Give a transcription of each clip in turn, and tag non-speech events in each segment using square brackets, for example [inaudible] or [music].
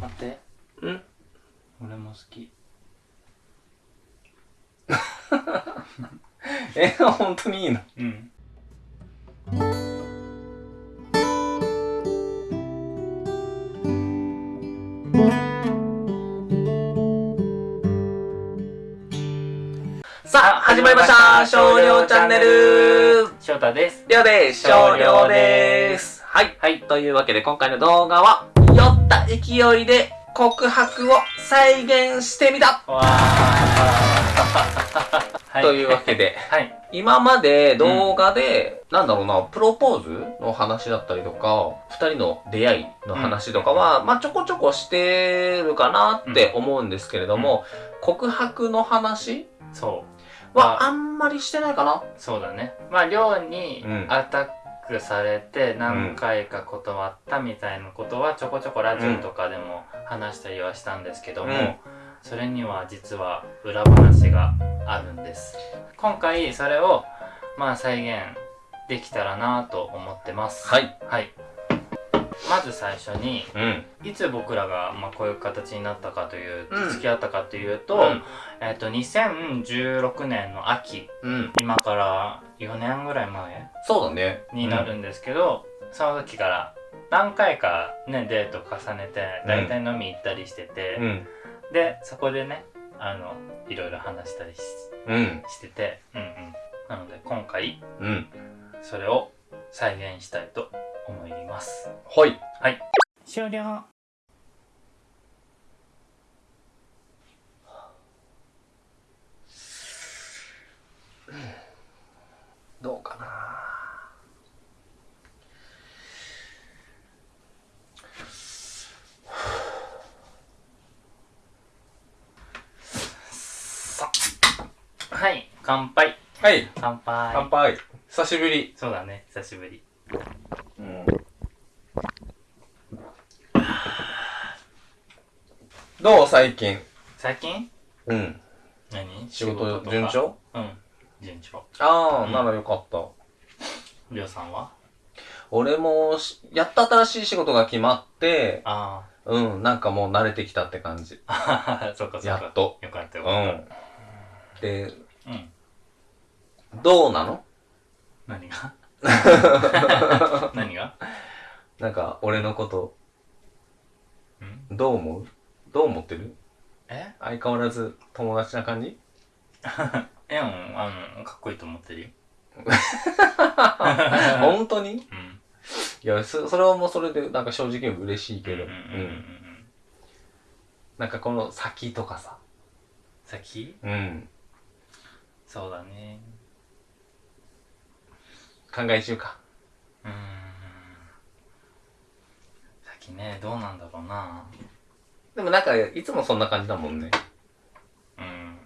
待って。うん俺も好き。[laughs] え本当にいいの？うん。さあ始まりました。少量チャンネル。翔太です。りょうです。少量です。はい。はい。というわけで今回の動画は酔った勢いで告白を再現してみた、わ [laughs] というわけではい。今まで動画で、なんだろうな、プロポーズの話だったりとか、二人の出会いの話とかは、まあちょこちょこしてるかなって思うんですけれども、告白の話そう。はあんまりしてないかな？そうだね。まあ寮にうん。アタックされて何回か断ったみたいなことはちょこちょこラジオとかでも話したりはしたんですけども、うん。それには実は裏話があるんです。今回それをまあ再現できたらなと思ってます。はい。はい。まず最初にうん。いつ僕らが、まあ、こういう形になったかという、うん。付き合ったかというと、うん。えっ、と2016年の秋。うん。今から4年ぐらい前そうだね。になるんですけど、その時から何回かねデート重ねて大体飲み行ったりしてて、うん。でそこでねあのいろいろ話したりしうん。しててうんうんなので今回うん。それを再現したいと思いますはい。はい終了どうかなさはい乾杯はい。乾杯乾杯。久しぶり。そうだね久しぶりうん。どう？最近。最近？うん。何？仕事順調？うん順調ああ、うんならよかった。りょうさんは？俺もし、やっと新しい仕事が決まって、あうん、なんかもう慣れてきたって感じ。あそうかそうかやっと。よかったようかっん。で、たうんどうなの？何が？[laughs] 何が？なんか、俺のこと、うん？どう思う？どう思ってる？え？相変わらず友達な感じ？えうんあのかっこいいと思ってるよ。[laughs] 本当に？うん。いやそ、それはもうそれで、なんか正直嬉しいけど、うんううんうんうん。うん。なんかこの先とかさ、先？うん。そうだね考え中か。うーん先ねどうなんだろうなでもなんか、いつもそんな感じだもんね。うん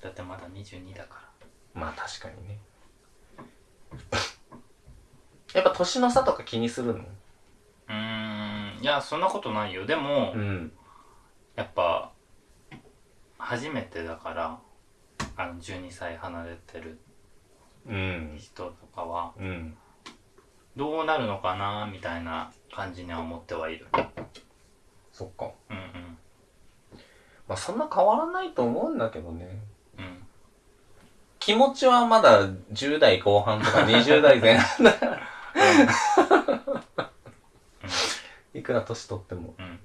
だってまだ22だかまあ確かにね。[laughs] やっぱ年の差とか気にするの？らうーんいやそんなことないよでも、うん。やっぱ初めてだからあの12歳離れてるうん。人とかはうん。どうなるのかなみたいな感じには思ってはいるそっか。うんうんまあそんな変わらないと思うんだけどね。うん気持ちはまだ10代後半とか20代前半だから。[laughs] いくら年取ってもうんうん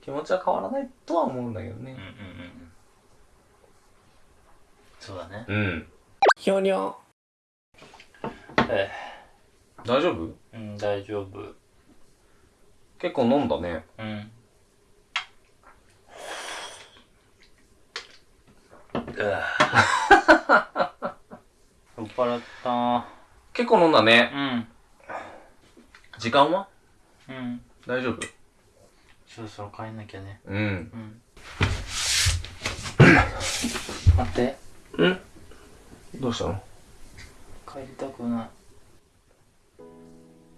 気持ちは変わらないとは思うんだけどねうんうんうんうんそうだね。うん。ひょにょえ大丈夫？えうん大丈夫。結構飲んだね。うん。[laughs] 酔っ払った。結構飲んだね。うん。時間は？うん。大丈夫？そろそろ帰んなきゃね。うん。うん。待ってえ？どうしたの？帰りたくない。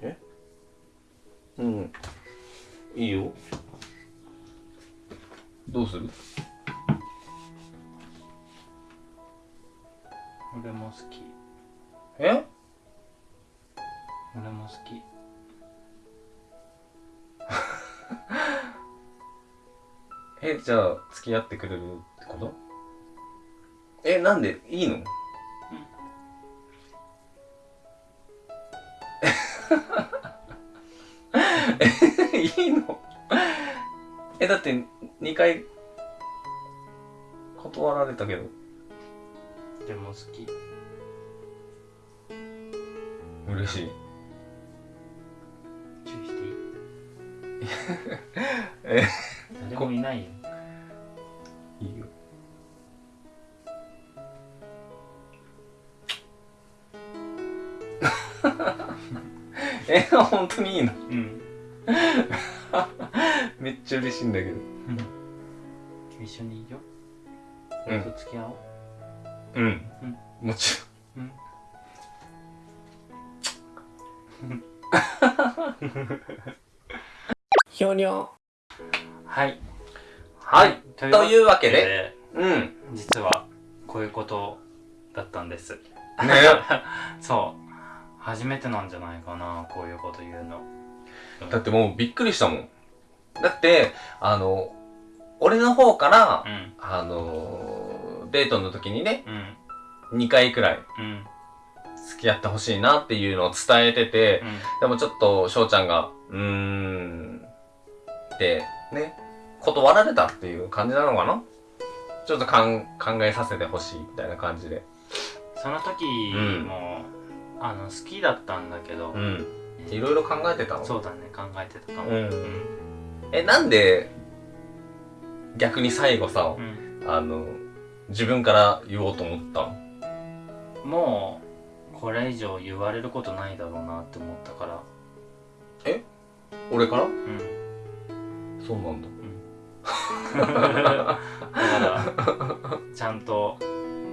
え？うん。いいよ。どうする？俺も好き。え？俺も好き。[laughs] えじゃあ付き合ってくれるってこと？えなんで [laughs] いいの、えいいの？えだって2回断られたけど。でも好き。嬉しい。注意していい？[laughs] え。誰もいないよ。いいよえ本当にいいの？うん。[laughs] めっちゃ嬉しいんだけど。一緒にいいよ。うん。俺と付き合おう。うん、うん。もちうん。ひょにょはい。はい。とというわけででうん。ね実はこういうことだったんです。[laughs] そう初めてなんじゃないかなこういうこと言うの。だってもうびっくりしたもん。だってあの俺の方から、うん。あのデートの時にねうん。2回くらいうん。付き合ってほしいなっていうのを伝えてて、うん。でもちょっと翔ちゃんがうーんってね断られたっていう感じなのかな？ちょっと考えさせてほしいみたいな感じで。その時うん。も、あの好きだったんだけど、うん。いろいろ考えてたの？そうだね考えてたかも。うん。うん。えなんで逆に最後さうん。あの自分から言おうと思ったの？もうこれ以上言われることないだろうなって思ったから。俺から？うん。そうなんだ。だからちゃんと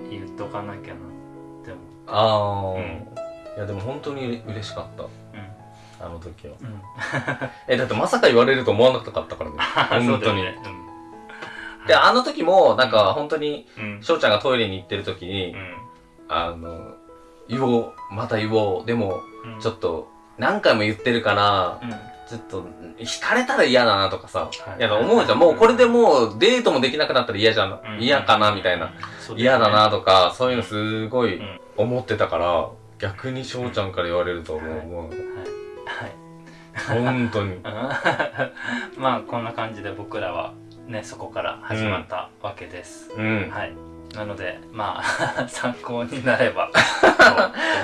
言っとかなきゃなって思ああ、うんいやでも本当に嬉しかった。うあの時は。うん。う [laughs] んえだってまさか言われると思わなかったからね。[laughs] 本当に、だよねであの時もなんか本当にうん。うん翔ちゃんがトイレに行ってる時に、あの言おうまた言おう。でもうん。ちょっと何回も言ってるからうん。ちょっと惹かれたら嫌だなとかさ、はい。いや思うじゃん。もうこれでもうデートもできなくなったら嫌じゃん、うん。嫌かなみたいな、嫌だなとかそういうのすごいうん。思ってたから逆に翔ちゃんから言われると思う、はい。もうはい。本当に。[laughs] まあこんな感じで僕らはねそこから始まったわけです、うん。はいなのでまあ [laughs] 参考になればと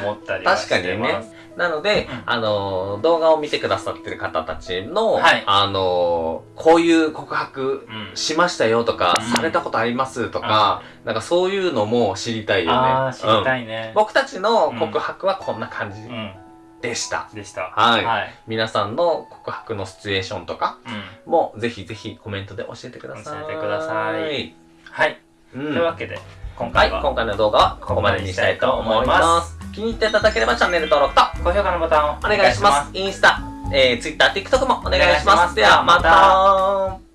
思ったりはしてます。[laughs] なので、うん。あのー動画を見てくださってる方たちの、はい。あのーこういう告白うん。しましたよとか、うん。されたことありますとか、なんかそういうのも知りたいよね。知りたうんいね、僕たちの告白はこんな感じうん。でした。でした。はい。はい、皆さんの告白のシチュエーションとかうん、もぜひぜひコメントで教えてください。教えてくださいというわけで今はい、回は今回の動画はここまでにしたいと思います。気に入っていただければチャンネル登録と高評価のボタンをお願いします。インスタ、えー、Twitter、TikTok もお願いします。お願いしますではまた